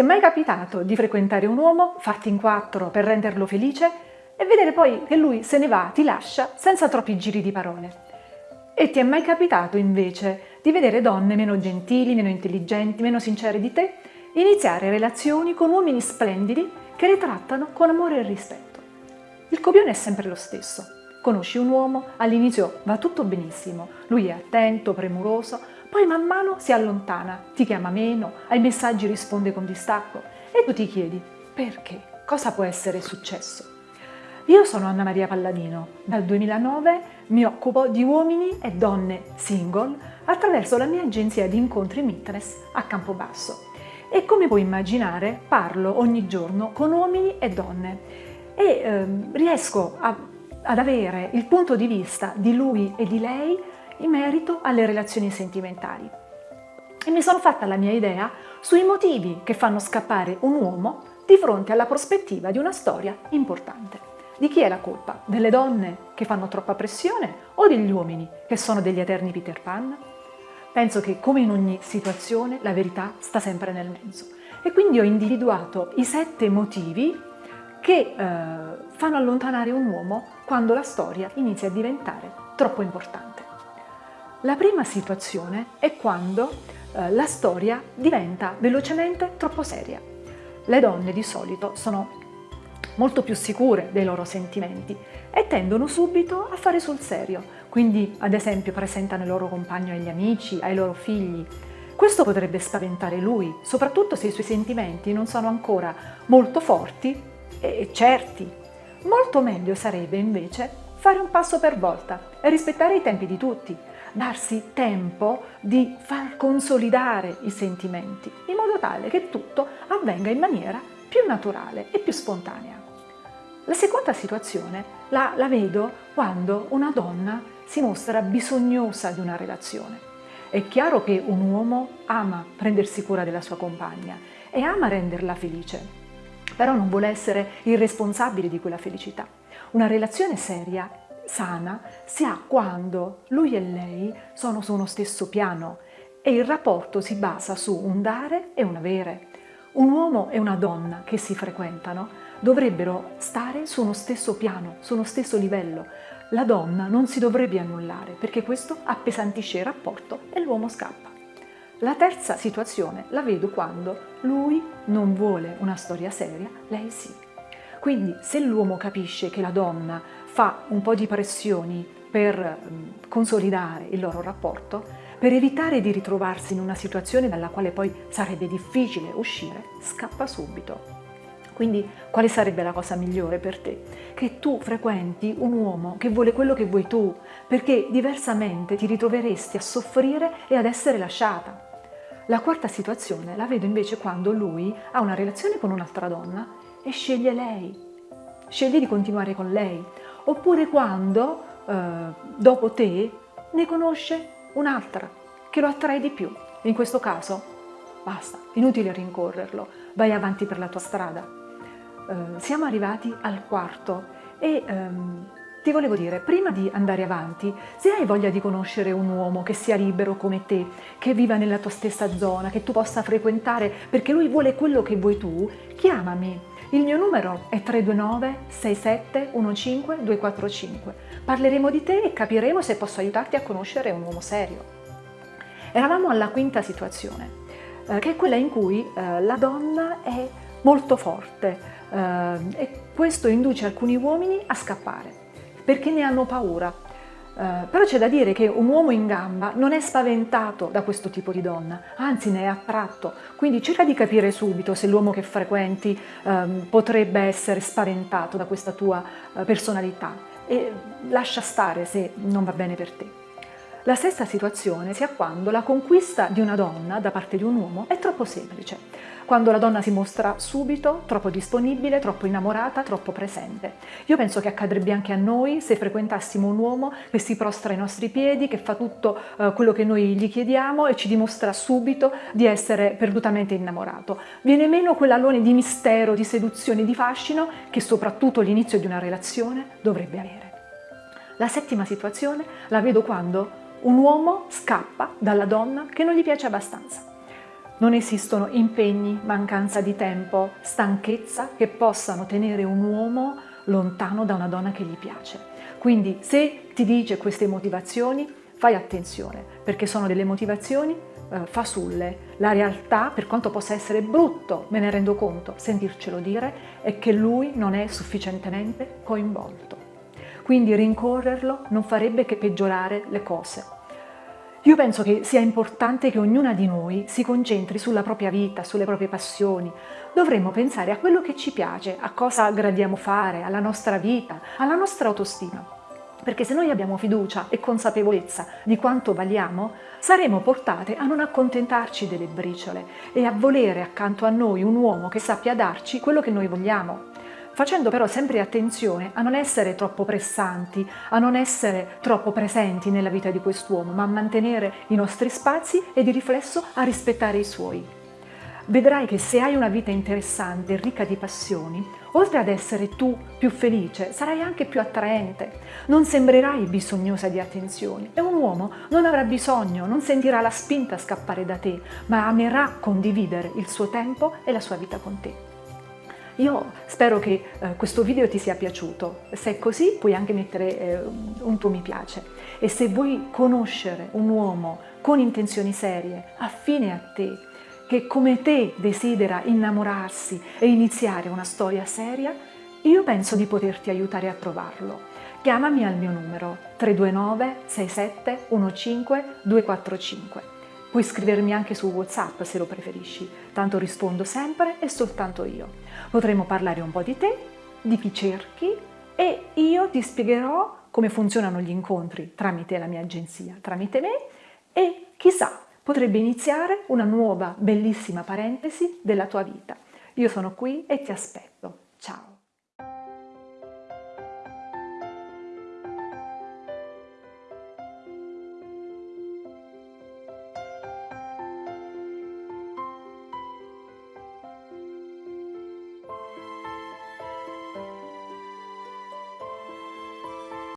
Ti è mai capitato di frequentare un uomo, farti in quattro per renderlo felice e vedere poi che lui se ne va, ti lascia, senza troppi giri di parole? E ti è mai capitato invece di vedere donne meno gentili, meno intelligenti, meno sincere di te, iniziare relazioni con uomini splendidi che le trattano con amore e rispetto? Il copione è sempre lo stesso. Conosci un uomo, all'inizio va tutto benissimo, lui è attento, premuroso, poi man mano si allontana, ti chiama meno, ai messaggi risponde con distacco. E tu ti chiedi perché? Cosa può essere successo? Io sono Anna Maria Palladino, dal 2009 mi occupo di uomini e donne single attraverso la mia agenzia di incontri Mitness a Campobasso. E come puoi immaginare parlo ogni giorno con uomini e donne. E ehm, riesco a, ad avere il punto di vista di lui e di lei in merito alle relazioni sentimentali. E mi sono fatta la mia idea sui motivi che fanno scappare un uomo di fronte alla prospettiva di una storia importante. Di chi è la colpa? Delle donne che fanno troppa pressione o degli uomini che sono degli eterni Peter Pan? Penso che come in ogni situazione la verità sta sempre nel mezzo e quindi ho individuato i sette motivi che eh, fanno allontanare un uomo quando la storia inizia a diventare troppo importante. La prima situazione è quando eh, la storia diventa velocemente troppo seria. Le donne di solito sono molto più sicure dei loro sentimenti e tendono subito a fare sul serio, quindi ad esempio presentano il loro compagno agli amici, ai loro figli. Questo potrebbe spaventare lui, soprattutto se i suoi sentimenti non sono ancora molto forti e certi. Molto meglio sarebbe invece fare un passo per volta e rispettare i tempi di tutti, darsi tempo di far consolidare i sentimenti, in modo tale che tutto avvenga in maniera più naturale e più spontanea. La seconda situazione la, la vedo quando una donna si mostra bisognosa di una relazione. È chiaro che un uomo ama prendersi cura della sua compagna e ama renderla felice, però non vuole essere il responsabile di quella felicità. Una relazione seria sana si ha quando lui e lei sono su uno stesso piano e il rapporto si basa su un dare e un avere. Un uomo e una donna che si frequentano dovrebbero stare su uno stesso piano, su uno stesso livello. La donna non si dovrebbe annullare perché questo appesantisce il rapporto e l'uomo scappa. La terza situazione la vedo quando lui non vuole una storia seria, lei sì. Quindi se l'uomo capisce che la donna fa un po' di pressioni per mm, consolidare il loro rapporto, per evitare di ritrovarsi in una situazione dalla quale poi sarebbe difficile uscire, scappa subito. Quindi quale sarebbe la cosa migliore per te? Che tu frequenti un uomo che vuole quello che vuoi tu, perché diversamente ti ritroveresti a soffrire e ad essere lasciata. La quarta situazione la vedo invece quando lui ha una relazione con un'altra donna e sceglie lei, sceglie di continuare con lei, oppure quando eh, dopo te ne conosce un'altra che lo attrae di più. In questo caso basta, inutile rincorrerlo, vai avanti per la tua strada. Eh, siamo arrivati al quarto e ehm, ti volevo dire, prima di andare avanti, se hai voglia di conoscere un uomo che sia libero come te, che viva nella tua stessa zona, che tu possa frequentare perché lui vuole quello che vuoi tu, chiamami il mio numero è 329 6715 245. Parleremo di te e capiremo se posso aiutarti a conoscere un uomo serio. Eravamo alla quinta situazione, eh, che è quella in cui eh, la donna è molto forte eh, e questo induce alcuni uomini a scappare perché ne hanno paura, Uh, però c'è da dire che un uomo in gamba non è spaventato da questo tipo di donna, anzi ne è attratto, quindi cerca di capire subito se l'uomo che frequenti um, potrebbe essere spaventato da questa tua uh, personalità e lascia stare se non va bene per te. La stessa situazione si ha quando la conquista di una donna da parte di un uomo è troppo semplice, quando la donna si mostra subito troppo disponibile, troppo innamorata, troppo presente. Io penso che accadrebbe anche a noi se frequentassimo un uomo che si prostra ai nostri piedi, che fa tutto eh, quello che noi gli chiediamo e ci dimostra subito di essere perdutamente innamorato. Viene meno quell'alone di mistero, di seduzione, di fascino che soprattutto l'inizio di una relazione dovrebbe avere. La settima situazione la vedo quando un uomo scappa dalla donna che non gli piace abbastanza. Non esistono impegni, mancanza di tempo, stanchezza che possano tenere un uomo lontano da una donna che gli piace. Quindi se ti dice queste motivazioni, fai attenzione, perché sono delle motivazioni eh, fasulle. La realtà, per quanto possa essere brutto, me ne rendo conto, sentircelo dire, è che lui non è sufficientemente coinvolto. Quindi rincorrerlo non farebbe che peggiorare le cose. Io penso che sia importante che ognuna di noi si concentri sulla propria vita, sulle proprie passioni. Dovremmo pensare a quello che ci piace, a cosa gradiamo fare, alla nostra vita, alla nostra autostima. Perché se noi abbiamo fiducia e consapevolezza di quanto valiamo, saremo portate a non accontentarci delle briciole e a volere accanto a noi un uomo che sappia darci quello che noi vogliamo facendo però sempre attenzione a non essere troppo pressanti, a non essere troppo presenti nella vita di quest'uomo, ma a mantenere i nostri spazi e di riflesso a rispettare i suoi. Vedrai che se hai una vita interessante e ricca di passioni, oltre ad essere tu più felice, sarai anche più attraente. Non sembrerai bisognosa di attenzioni e un uomo non avrà bisogno, non sentirà la spinta a scappare da te, ma amerà condividere il suo tempo e la sua vita con te. Io spero che eh, questo video ti sia piaciuto, se è così puoi anche mettere eh, un tuo mi piace e se vuoi conoscere un uomo con intenzioni serie, affine a te, che come te desidera innamorarsi e iniziare una storia seria, io penso di poterti aiutare a trovarlo. Chiamami al mio numero 329 67 15 245. Puoi scrivermi anche su WhatsApp se lo preferisci, tanto rispondo sempre e soltanto io. Potremo parlare un po' di te, di chi cerchi e io ti spiegherò come funzionano gli incontri tramite la mia agenzia, tramite me e chissà, potrebbe iniziare una nuova bellissima parentesi della tua vita. Io sono qui e ti aspetto. Ciao!